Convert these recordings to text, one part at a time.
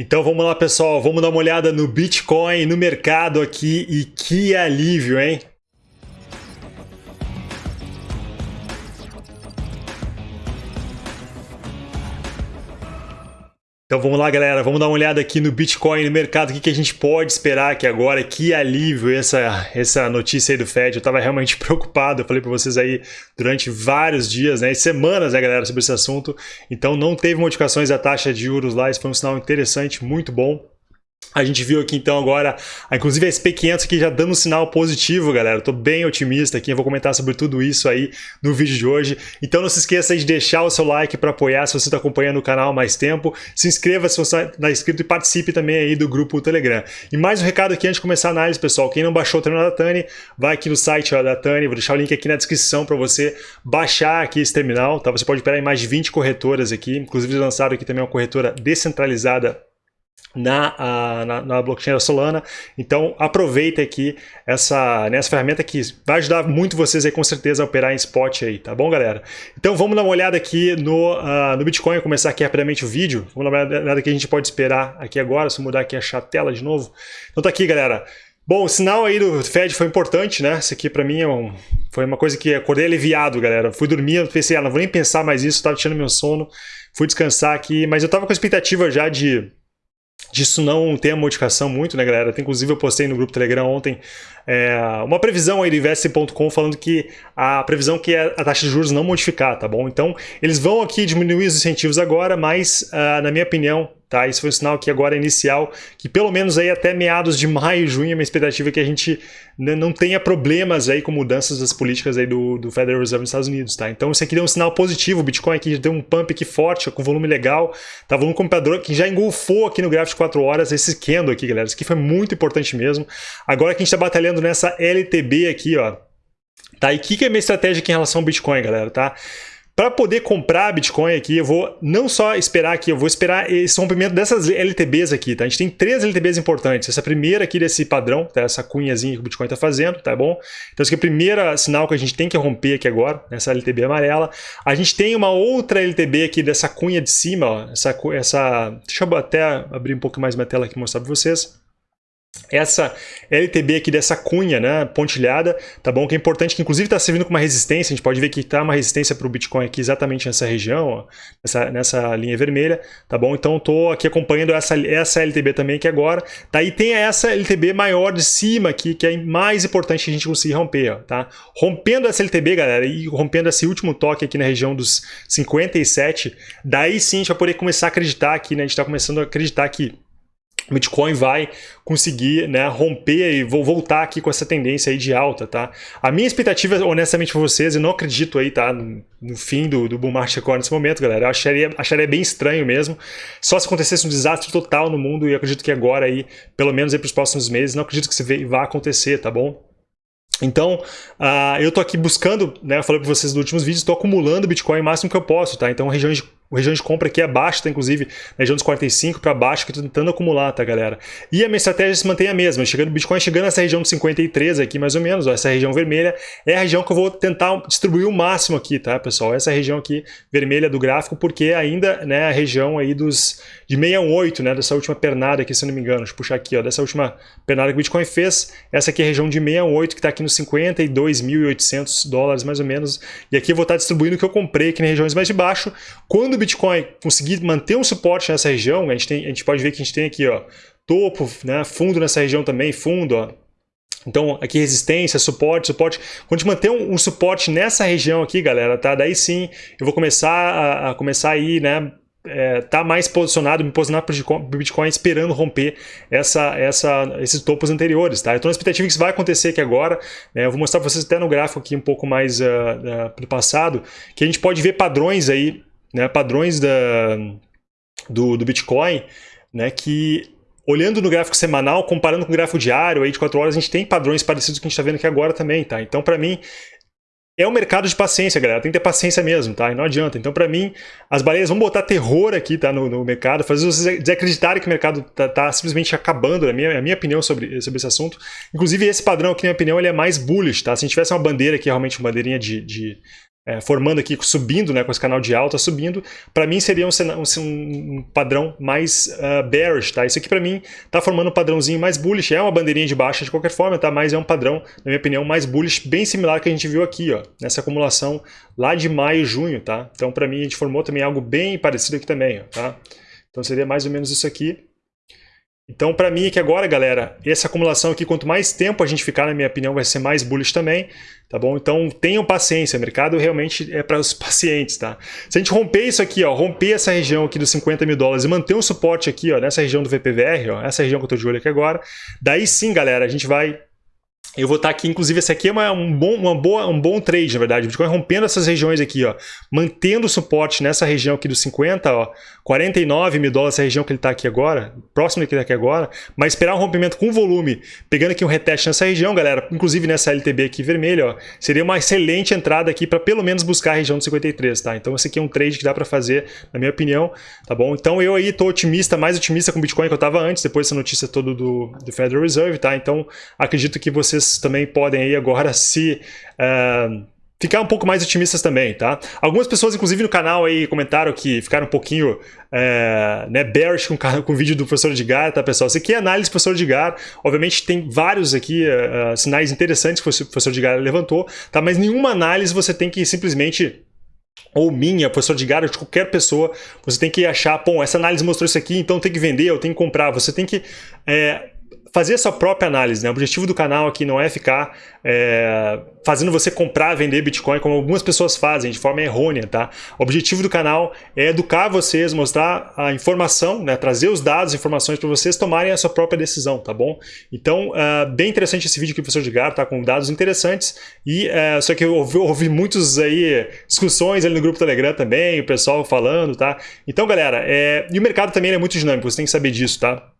Então vamos lá pessoal, vamos dar uma olhada no Bitcoin, no mercado aqui e que alívio, hein? Então vamos lá, galera, vamos dar uma olhada aqui no Bitcoin, no mercado, o que, que a gente pode esperar aqui agora, que alívio essa, essa notícia aí do Fed, eu estava realmente preocupado, eu falei para vocês aí durante vários dias, né, semanas, né, galera, sobre esse assunto, então não teve modificações da taxa de juros lá, isso foi um sinal interessante, muito bom, a gente viu aqui então agora, inclusive a SP500 aqui já dando um sinal positivo, galera. Tô bem otimista aqui, eu vou comentar sobre tudo isso aí no vídeo de hoje. Então não se esqueça de deixar o seu like para apoiar se você está acompanhando o canal há mais tempo. Se inscreva se você está inscrito e participe também aí do grupo Telegram. E mais um recado aqui antes de começar a análise, pessoal. Quem não baixou o terminal da Tani, vai aqui no site da Tani, vou deixar o link aqui na descrição para você baixar aqui esse terminal. Tá? Você pode operar em mais de 20 corretoras aqui, inclusive lançaram aqui também uma corretora descentralizada na, a, na, na, blockchain da Solana. Então aproveita aqui essa, né, ferramenta que vai ajudar muito vocês aí com certeza a operar em spot aí, tá bom galera? Então vamos dar uma olhada aqui no, uh, no Bitcoin, começar aqui rapidamente o vídeo. Vamos dar uma olhada que a gente pode esperar aqui agora, se mudar aqui a tela de novo. Então tá aqui galera. Bom, o sinal aí do Fed foi importante, né? Isso aqui para mim é um, foi uma coisa que acordei aliviado, galera. Fui dormir, pensei, ah, não vou nem pensar mais isso, tava tirando meu sono. Fui descansar aqui, mas eu tava com a expectativa já de disso não ter a modificação muito, né, galera? Inclusive eu postei no grupo Telegram ontem é, uma previsão aí do investe.com falando que a previsão que é a taxa de juros não modificar, tá bom? Então, eles vão aqui diminuir os incentivos agora, mas, uh, na minha opinião, Tá? Isso foi um sinal que agora é inicial, que pelo menos aí até meados de maio, junho, a minha expectativa é que a gente não tenha problemas aí com mudanças das políticas aí do, do Federal Reserve nos Estados Unidos. Tá? Então isso aqui deu um sinal positivo, o Bitcoin aqui deu um pump aqui forte, com volume legal, tá? volume comprador que já engolfou aqui no gráfico de 4 horas esse candle aqui, galera. Isso aqui foi muito importante mesmo. Agora que a gente está batalhando nessa LTB aqui, ó, Tá? E o que, que é minha estratégia aqui em relação ao Bitcoin, galera? Tá? Para poder comprar Bitcoin aqui, eu vou não só esperar aqui, eu vou esperar esse rompimento dessas LTBs aqui, tá? A gente tem três LTBs importantes. Essa primeira aqui desse padrão, tá? Essa cunhazinha que o Bitcoin está fazendo, tá bom? Então, esse aqui é o primeiro sinal que a gente tem que romper aqui agora, nessa LTB amarela. A gente tem uma outra LTB aqui dessa cunha de cima, ó. Essa, essa... Deixa eu até abrir um pouco mais minha tela aqui e mostrar para vocês essa LTB aqui dessa cunha, né, pontilhada, tá bom? Que é importante, que inclusive está servindo como uma resistência, a gente pode ver que está uma resistência para o Bitcoin aqui exatamente nessa região, ó, nessa, nessa linha vermelha, tá bom? Então estou aqui acompanhando essa, essa LTB também aqui agora, tá? E tem essa LTB maior de cima aqui, que é mais importante a gente conseguir romper, ó, tá? Rompendo essa LTB, galera, e rompendo esse último toque aqui na região dos 57, daí sim a gente vai poder começar a acreditar aqui, né? A gente está começando a acreditar que Bitcoin vai conseguir né, romper e vou voltar aqui com essa tendência aí de alta, tá? A minha expectativa, honestamente para vocês, eu não acredito aí, tá? No, no fim do, do bull market nesse momento, galera. Eu acharia, acharia bem estranho mesmo. Só se acontecesse um desastre total no mundo e eu acredito que agora aí, pelo menos aí para os próximos meses, não acredito que isso vá acontecer, tá bom? Então, uh, eu estou aqui buscando, né, eu falei para vocês nos últimos vídeos, estou acumulando Bitcoin o máximo que eu posso, tá? Então, regiões de a região de compra aqui é baixa, tá, inclusive, na região dos 45 para baixo, que eu tô tentando acumular, tá, galera? E a minha estratégia se mantém a mesma. Chegando, Bitcoin chegando nessa região de 53 aqui, mais ou menos, ó, essa região vermelha, é a região que eu vou tentar distribuir o máximo aqui, tá, pessoal? Essa região aqui vermelha do gráfico, porque ainda, né, a região aí dos de 618, né, dessa última pernada aqui, se eu não me engano. Deixa eu puxar aqui, ó, dessa última pernada que o Bitcoin fez, essa aqui é a região de 618, que está aqui nos 52.800 dólares, mais ou menos. E aqui eu vou estar distribuindo o que eu comprei aqui nas regiões mais de baixo. Quando o Bitcoin conseguir manter um suporte nessa região, a gente, tem, a gente pode ver que a gente tem aqui, ó, topo, né, fundo nessa região também, fundo, ó, então, aqui resistência, suporte, suporte. Quando a gente manter um, um, suporte nessa região aqui, galera, tá? Daí sim, eu vou começar a, a começar aí, né? É, tá mais posicionado, me posicionar para o Bitcoin esperando romper essa, essa, esses topos anteriores, tá? Eu estou na expectativa que isso vai acontecer aqui agora, né? eu vou mostrar para vocês até no gráfico aqui um pouco mais uh, uh, do passado, que a gente pode ver padrões aí né, padrões da, do, do Bitcoin, né, que olhando no gráfico semanal, comparando com o gráfico diário aí de 4 horas, a gente tem padrões parecidos com o que a gente está vendo aqui agora também, tá? Então, para mim, é um mercado de paciência, galera. Tem que ter paciência mesmo, tá? E não adianta. Então, para mim, as baleias vão botar terror aqui, tá? No, no mercado, fazer vocês desacreditarem que o mercado tá, tá simplesmente acabando, na minha, a minha opinião sobre, sobre esse assunto. Inclusive, esse padrão aqui, na minha opinião, ele é mais bullish, tá? Se a gente tivesse uma bandeira aqui, realmente uma bandeirinha de, de é, formando aqui, subindo, né, com esse canal de alta subindo, para mim seria um, um, um padrão mais uh, bearish, tá? Isso aqui para mim tá formando um padrãozinho mais bullish, é uma bandeirinha de baixa de qualquer forma, tá? Mas é um padrão, na minha opinião, mais bullish, bem similar que a gente viu aqui, ó, nessa acumulação lá de maio e junho, tá? Então para mim a gente formou também algo bem parecido aqui também, ó, tá? Então seria mais ou menos isso aqui. Então, para mim aqui agora, galera, essa acumulação aqui, quanto mais tempo a gente ficar, na minha opinião, vai ser mais bullish também, tá bom? Então, tenham paciência, o mercado realmente é para os pacientes, tá? Se a gente romper isso aqui, ó, romper essa região aqui dos 50 mil dólares e manter um suporte aqui, ó, nessa região do VPVR, ó, essa região que eu estou de olho aqui agora, daí sim, galera, a gente vai eu vou estar aqui, inclusive esse aqui é uma, um, bom, uma boa, um bom trade, na verdade. Bitcoin rompendo essas regiões aqui, ó, mantendo o suporte nessa região aqui dos 50, ó, 49 mil dólares, essa região que ele está aqui agora, próximo que ele está aqui agora, mas esperar um rompimento com volume, pegando aqui um reteste nessa região, galera, inclusive nessa LTB aqui vermelha, ó, seria uma excelente entrada aqui para pelo menos buscar a região dos 53, tá? Então esse aqui é um trade que dá para fazer, na minha opinião, tá bom? Então eu aí estou otimista, mais otimista com o Bitcoin que eu estava antes, depois dessa notícia toda do, do Federal Reserve, tá? Então acredito que vocês vocês também podem aí agora se... Uh, ficar um pouco mais otimistas também, tá? Algumas pessoas, inclusive no canal aí, comentaram que ficaram um pouquinho é, né, bearish com, com o vídeo do professor Edgar, tá, pessoal? Isso aqui é análise do professor Edgar. Obviamente tem vários aqui uh, sinais interessantes que o professor Edgar levantou, tá? Mas nenhuma análise você tem que simplesmente ou minha, professor de Gara, de qualquer pessoa, você tem que achar, bom, essa análise mostrou isso aqui, então tem que vender, eu tenho que comprar. Você tem que é, fazer a sua própria análise. Né? O objetivo do canal aqui não é ficar é, fazendo você comprar, vender Bitcoin, como algumas pessoas fazem, de forma errônea. Tá? O objetivo do canal é educar vocês, mostrar a informação, né? trazer os dados, informações para vocês tomarem a sua própria decisão, tá bom? Então, uh, bem interessante esse vídeo aqui, professor Edgar, tá com dados interessantes. E uh, só que eu ouvi, ouvi muitos aí discussões ali no grupo Telegram também, o pessoal falando, tá? Então, galera, é... e o mercado também é muito dinâmico, você tem que saber disso, tá?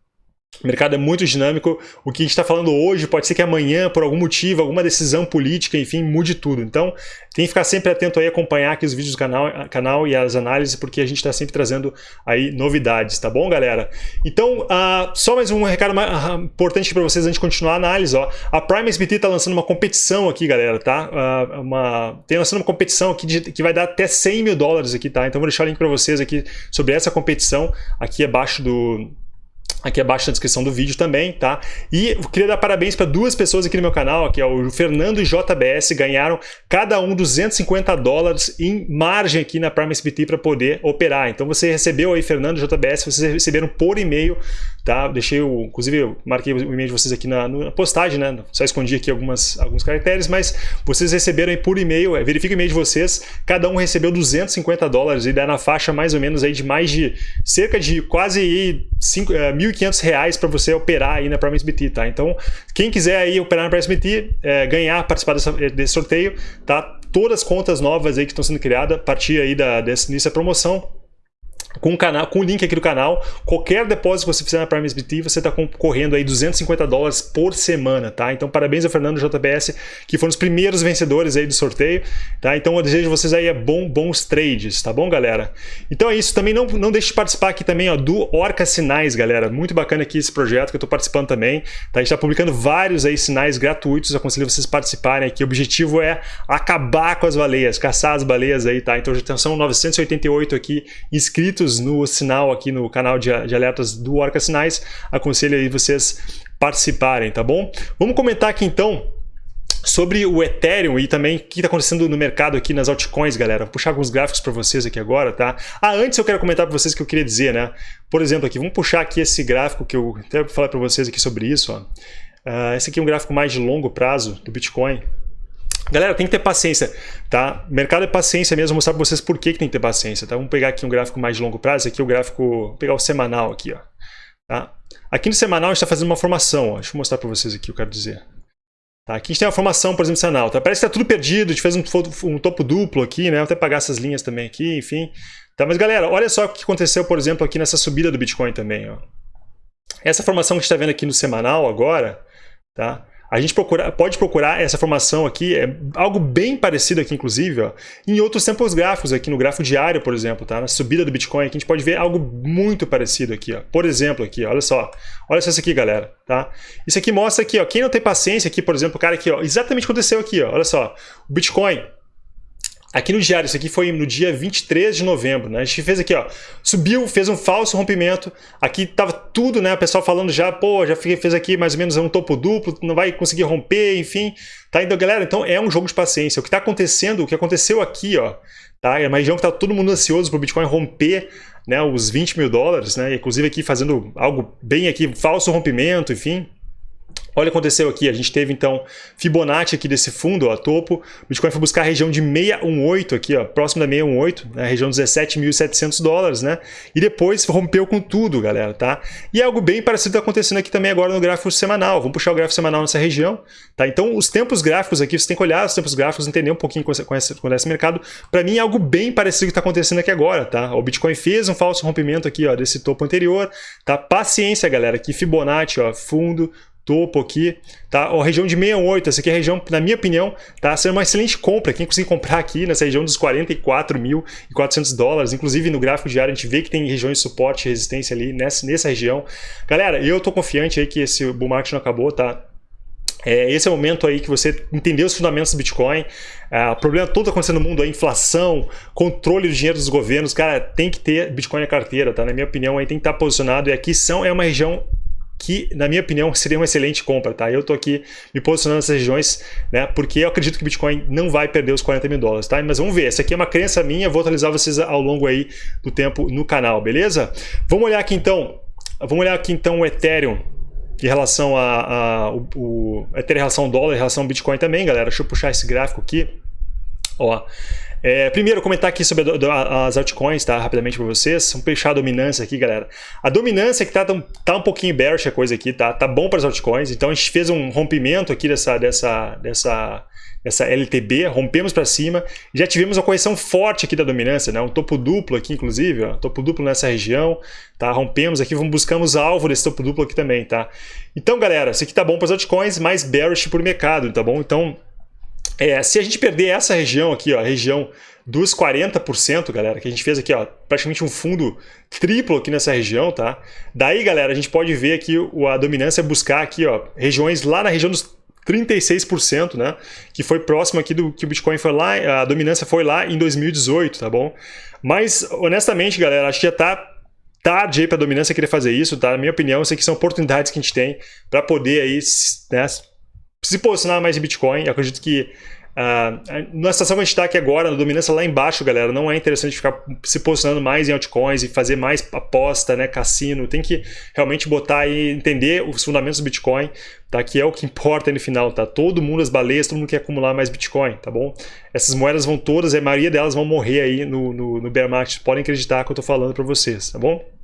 O mercado é muito dinâmico. O que a gente está falando hoje pode ser que amanhã, por algum motivo, alguma decisão política, enfim, mude tudo. Então, tem que ficar sempre atento aí, acompanhar aqui os vídeos do canal, canal e as análises, porque a gente está sempre trazendo aí novidades, tá bom, galera? Então, uh, só mais um recado uh, importante para vocês antes de continuar a análise. Ó. A Prime SBT está lançando uma competição aqui, galera, tá? Uh, uma, tem lançando uma competição aqui de, que vai dar até 100 mil dólares aqui, tá? Então, vou deixar o link para vocês aqui sobre essa competição aqui abaixo do aqui abaixo na descrição do vídeo também, tá? E queria dar parabéns para duas pessoas aqui no meu canal, que é o Fernando e JBS, ganharam cada um 250 dólares em margem aqui na Prime SBT para poder operar. Então você recebeu aí, Fernando e JBS, vocês receberam por e-mail tá? Deixei o, inclusive eu marquei o e-mail de vocês aqui na, na, postagem, né? Só escondi aqui algumas, alguns caracteres, mas vocês receberam aí por e-mail, é, verifica o e-mail de vocês, cada um recebeu 250 dólares e dá na faixa mais ou menos aí de mais de cerca de quase 5, é, 1.500 reais para você operar aí na Prime SBT, tá? Então, quem quiser aí operar na Prime SBT, é, ganhar, participar dessa, desse sorteio, tá? Todas as contas novas aí que estão sendo criadas, a partir aí da, dessa promoção, com o, canal, com o link aqui do canal, qualquer depósito que você fizer na Prime SBT, você está concorrendo aí 250 dólares por semana, tá? Então parabéns ao Fernando JBS, que foram os primeiros vencedores aí do sorteio, tá? Então eu desejo vocês aí bom, bons trades, tá bom, galera? Então é isso, também não, não deixe de participar aqui também, ó, do Orca Sinais, galera, muito bacana aqui esse projeto que eu estou participando também, tá? A gente está publicando vários aí sinais gratuitos, aconselho vocês participarem aqui, o objetivo é acabar com as baleias, caçar as baleias aí, tá? Então já são 988 aqui inscritos inscritos no sinal aqui no canal de, de alertas do Orca Sinais, aconselho aí vocês participarem, tá bom? Vamos comentar aqui então sobre o Ethereum e também o que está acontecendo no mercado aqui nas altcoins, galera. Vou puxar alguns gráficos para vocês aqui agora, tá? Ah, antes eu quero comentar para vocês o que eu queria dizer, né? Por exemplo, aqui, vamos puxar aqui esse gráfico que eu até vou falar para vocês aqui sobre isso, ó. Uh, esse aqui é um gráfico mais de longo prazo do Bitcoin. Galera, tem que ter paciência, tá? Mercado é paciência mesmo, vou mostrar para vocês por que, que tem que ter paciência, tá? Vamos pegar aqui um gráfico mais de longo prazo, aqui o gráfico, vou pegar o semanal aqui, ó. Tá? Aqui no semanal a gente está fazendo uma formação, ó. deixa eu mostrar para vocês aqui o que eu quero dizer. Tá? Aqui a gente tem uma formação, por exemplo, semanal, tá? Parece que está tudo perdido, a gente fez um, um, topo duplo aqui, né? Vou até pagar essas linhas também aqui, enfim. Tá? Mas galera, olha só o que aconteceu, por exemplo, aqui nessa subida do Bitcoin também, ó. Essa formação que a gente está vendo aqui no semanal agora, tá? A gente procura, pode procurar essa formação aqui, é algo bem parecido aqui, inclusive, ó, em outros tempos gráficos, aqui no gráfico diário, por exemplo, tá? na subida do Bitcoin, aqui a gente pode ver algo muito parecido aqui. Ó. Por exemplo, aqui, olha só. Olha só isso aqui, galera. Tá? Isso aqui mostra aqui, ó, quem não tem paciência aqui, por exemplo, o cara aqui, ó, exatamente aconteceu aqui, ó, olha só. O Bitcoin Aqui no diário, isso aqui foi no dia 23 de novembro, né? A gente fez aqui, ó, subiu, fez um falso rompimento. Aqui tava tudo, né? O pessoal falando já, pô, já fez aqui mais ou menos um topo duplo, não vai conseguir romper, enfim. Tá? Então, galera, então é um jogo de paciência. O que tá acontecendo, o que aconteceu aqui, ó, tá? É uma região que tá todo mundo ansioso pro Bitcoin romper, né? Os 20 mil dólares, né? Inclusive aqui fazendo algo bem aqui, falso rompimento, enfim. Olha o que aconteceu aqui, a gente teve então Fibonacci aqui desse fundo, ó, topo, o Bitcoin foi buscar a região de 618 aqui, ó, próximo da 618, né, região de 17.700 dólares, né, e depois rompeu com tudo, galera, tá? E é algo bem parecido está acontecendo aqui também agora no gráfico semanal, vamos puxar o gráfico semanal nessa região, tá? Então os tempos gráficos aqui, você tem que olhar os tempos gráficos, entender um pouquinho com esse, com esse, mercado, para mim é algo bem parecido que está acontecendo aqui agora, tá? O Bitcoin fez um falso rompimento aqui, ó, desse topo anterior, tá? Paciência, galera, aqui Fibonacci, ó, fundo, topo aqui, tá? A região de 68, essa aqui é a região, na minha opinião, tá sendo uma excelente compra. Quem conseguir comprar aqui nessa região dos 44.400 dólares, inclusive no gráfico diário a gente vê que tem regiões de suporte e resistência ali nessa, nessa região. Galera, eu tô confiante aí que esse bull market não acabou, tá? É, esse é o momento aí que você entendeu os fundamentos do Bitcoin. É, o problema todo acontecendo no mundo, a inflação, controle do dinheiro dos governos, cara, tem que ter Bitcoin na carteira, tá? Na minha opinião, aí tem que estar posicionado. E aqui são, é uma região que, na minha opinião, seria uma excelente compra, tá? Eu tô aqui me posicionando nessas regiões, né? Porque eu acredito que o Bitcoin não vai perder os 40 mil dólares, tá? Mas vamos ver, essa aqui é uma crença minha, vou atualizar vocês ao longo aí do tempo no canal, beleza? Vamos olhar aqui então, vamos olhar aqui então o Ethereum em relação a, a o, o Ethereum em relação ao dólar, em relação ao Bitcoin também, galera. Deixa eu puxar esse gráfico aqui. Ó, é, primeiro, comentar aqui sobre as altcoins, tá? Rapidamente para vocês. Vamos fechar a dominância aqui, galera. A dominância que tá, tá um pouquinho bearish a coisa aqui, tá? Tá bom para as altcoins. Então a gente fez um rompimento aqui dessa, dessa, dessa, dessa LTB, rompemos para cima. Já tivemos uma correção forte aqui da dominância, né? Um topo duplo aqui, inclusive, ó. Topo duplo nessa região, tá? Rompemos aqui, vamos buscamos alvo desse topo duplo aqui também, tá? Então, galera, isso aqui tá bom para as altcoins, mais bearish por mercado, tá bom? Então, é, se a gente perder essa região aqui, ó, a região dos 40%, galera, que a gente fez aqui, ó, praticamente um fundo triplo aqui nessa região, tá? Daí, galera, a gente pode ver aqui a dominância buscar aqui, ó, regiões lá na região dos 36%, né? Que foi próximo aqui do que o Bitcoin foi lá, a dominância foi lá em 2018, tá bom? Mas, honestamente, galera, acho que já tá tarde aí para a dominância querer fazer isso, tá? Na minha opinião, isso aqui são oportunidades que a gente tem para poder aí, né, se posicionar mais em Bitcoin. Eu acredito que uh, na situação que a gente está aqui agora, na dominância lá embaixo, galera, não é interessante ficar se posicionando mais em altcoins e fazer mais aposta, né, cassino. Tem que realmente botar e entender os fundamentos do Bitcoin, tá? que é o que importa no final. Tá? Todo mundo, as baleias, todo mundo quer acumular mais Bitcoin, tá bom? Essas moedas vão todas, a maioria delas vão morrer aí no, no, no bear market. Podem acreditar que eu estou falando para vocês, tá bom?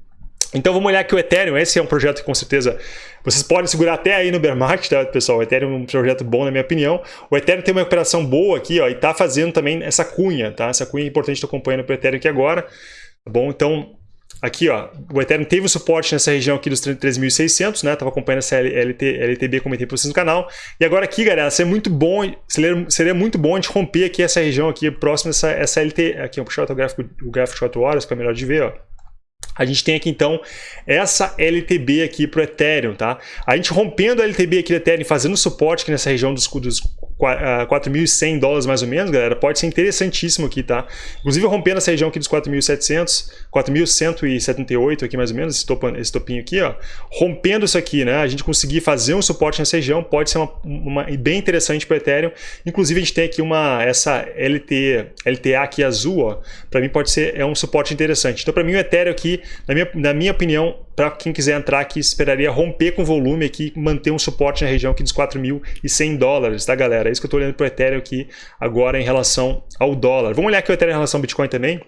Então vamos olhar aqui o Ethereum, esse é um projeto que com certeza vocês podem segurar até aí no bear market, tá, pessoal? O Ethereum é um projeto bom na minha opinião. O Ethereum tem uma operação boa aqui, ó, e está fazendo também essa cunha, tá? Essa cunha é importante, estou acompanhando o Ethereum aqui agora, tá bom? Então, aqui, ó, o Ethereum teve um suporte nessa região aqui dos 3.600, né? Tava acompanhando essa LT, LTB, comentei para vocês no canal. E agora aqui, galera, seria muito bom, seria, seria muito bom a gente romper aqui essa região aqui, próximo dessa essa LT, aqui, vou puxar o gráfico, o gráfico de 4 horas, que é melhor de ver, ó. A gente tem aqui então essa LTB aqui para o Ethereum, tá? A gente rompendo a LTB aqui do Ethereum, fazendo suporte aqui nessa região dos, dos 4.100 ah, dólares mais ou menos, galera, pode ser interessantíssimo aqui, tá? Inclusive rompendo essa região aqui dos 4.700, 4.178 aqui mais ou menos, esse, topo, esse topinho aqui, ó, rompendo isso aqui, né? A gente conseguir fazer um suporte nessa região pode ser uma, uma bem interessante para o Ethereum. Inclusive a gente tem aqui uma essa LT, LTA aqui azul, ó, para mim pode ser é um suporte interessante. Então para mim o Ethereum aqui, na minha, na minha opinião, para quem quiser entrar aqui, esperaria romper com volume aqui, manter um suporte na região aqui dos 4.100 dólares, tá galera? É isso que eu estou olhando para o Ethereum aqui agora em relação ao dólar. Vamos olhar aqui o Ethereum em relação ao Bitcoin também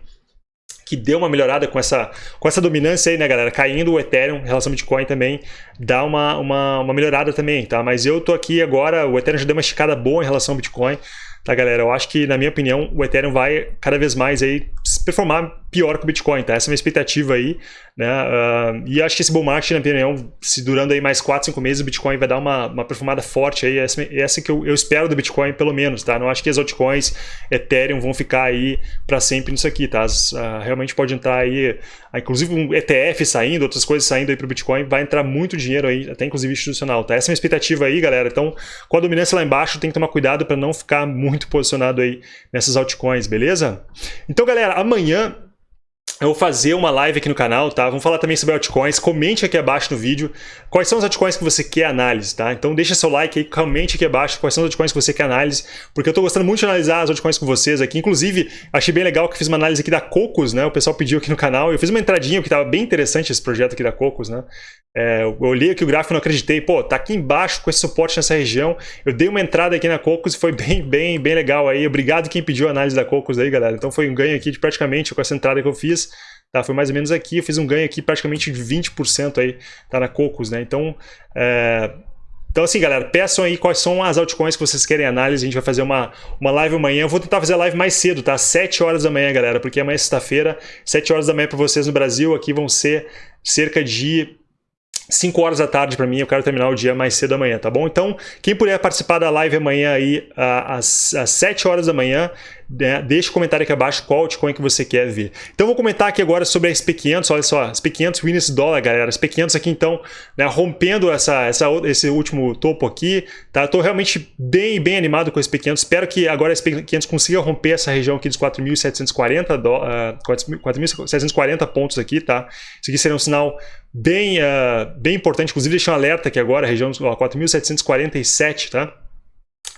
que deu uma melhorada com essa, com essa dominância aí, né, galera? Caindo o Ethereum em relação ao Bitcoin também dá uma, uma, uma melhorada também, tá? Mas eu tô aqui agora, o Ethereum já deu uma esticada boa em relação ao Bitcoin, tá, galera? Eu acho que, na minha opinião, o Ethereum vai cada vez mais aí performar pior que o Bitcoin, tá? Essa é a minha expectativa aí, né? Uh, e acho que esse bull market, na minha opinião, se durando aí mais 4, 5 meses, o Bitcoin vai dar uma, uma forte aí, essa, essa que eu, eu, espero do Bitcoin, pelo menos, tá? Não acho que as altcoins, Ethereum, vão ficar aí para sempre nisso aqui, tá? As, uh, realmente pode entrar aí, uh, inclusive um ETF saindo, outras coisas saindo aí pro Bitcoin, vai entrar muito dinheiro aí, até inclusive institucional, tá? Essa é a minha expectativa aí, galera. Então, com a dominância lá embaixo, tem que tomar cuidado para não ficar muito posicionado aí nessas altcoins, beleza? Então, galera, amanhã eu vou fazer uma live aqui no canal, tá? Vamos falar também sobre altcoins. Comente aqui abaixo no vídeo quais são os altcoins que você quer análise, tá? Então deixa seu like aí, comente aqui abaixo quais são os altcoins que você quer análise, porque eu tô gostando muito de analisar as altcoins com vocês aqui. Inclusive, achei bem legal que fiz uma análise aqui da Cocos, né? O pessoal pediu aqui no canal. Eu fiz uma entradinha que tava bem interessante esse projeto aqui da Cocos, né? É, eu olhei aqui o gráfico e não acreditei. Pô, tá aqui embaixo com esse suporte nessa região. Eu dei uma entrada aqui na Cocos e foi bem, bem, bem legal aí. Obrigado quem pediu a análise da Cocos aí, galera. Então foi um ganho aqui de praticamente com essa entrada que eu fiz. Tá, foi mais ou menos aqui, eu fiz um ganho aqui praticamente de 20% aí, tá na Cocos, né? Então, é... então assim, galera, peçam aí quais são as altcoins que vocês querem análise, a gente vai fazer uma, uma live amanhã, eu vou tentar fazer a live mais cedo, tá? 7 horas da manhã, galera, porque amanhã é sexta-feira, 7 horas da manhã para vocês no Brasil, aqui vão ser cerca de 5 horas da tarde para mim, eu quero terminar o dia mais cedo amanhã, tá bom? Então, quem puder participar da live amanhã aí, às, às 7 horas da manhã, né, deixa o um comentário aqui abaixo qual altcoin que você quer ver. Então, vou comentar aqui agora sobre a SP500, olha só, SP500 Winners Dollar, galera. SP500 aqui, então, né, rompendo essa, essa, esse último topo aqui, tá? Tô realmente bem, bem animado com a SP500, espero que agora a SP500 consiga romper essa região aqui dos 4.740 uh, 4.740 pontos aqui, tá? Isso aqui seria um sinal bem, uh, bem importante, inclusive deixei um alerta aqui agora, região 4.747, tá?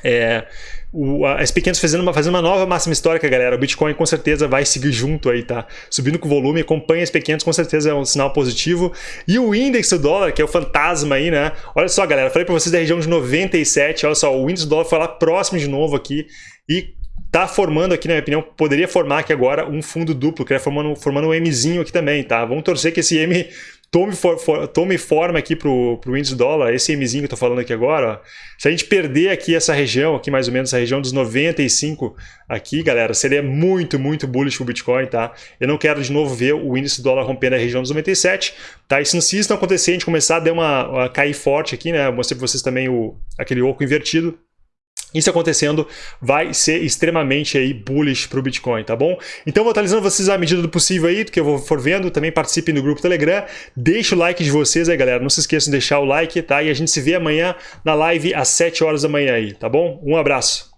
É, o, a SP500 fazendo uma, fazendo uma nova máxima histórica, galera. O Bitcoin com certeza vai seguir junto aí, tá? Subindo com volume, acompanha a SP500, com certeza é um sinal positivo. E o índice do dólar, que é o fantasma aí, né? Olha só, galera, falei para vocês da região de 97, olha só, o índice do dólar foi lá próximo de novo aqui e tá formando aqui, na minha opinião, poderia formar aqui agora um fundo duplo, que é formando, formando um Mzinho aqui também, tá? Vamos torcer que esse M tome, for, for, tome forma aqui pro, pro índice dólar, esse Mzinho que eu tô falando aqui agora, ó. se a gente perder aqui essa região, aqui mais ou menos, essa região dos 95 aqui, galera, seria muito, muito bullish pro Bitcoin, tá? Eu não quero de novo ver o índice dólar rompendo a região dos 97, tá? E se, se isso não acontecer, a gente começar a dar uma a cair forte aqui, né? Eu mostrei pra vocês também o, aquele oco invertido, isso acontecendo vai ser extremamente aí bullish para o Bitcoin, tá bom? Então vou atualizando vocês à medida do possível aí, do que eu for vendo, também participem do grupo Telegram, deixa o like de vocês aí, galera, não se esqueçam de deixar o like, tá? E a gente se vê amanhã na live às 7 horas da manhã aí, tá bom? Um abraço!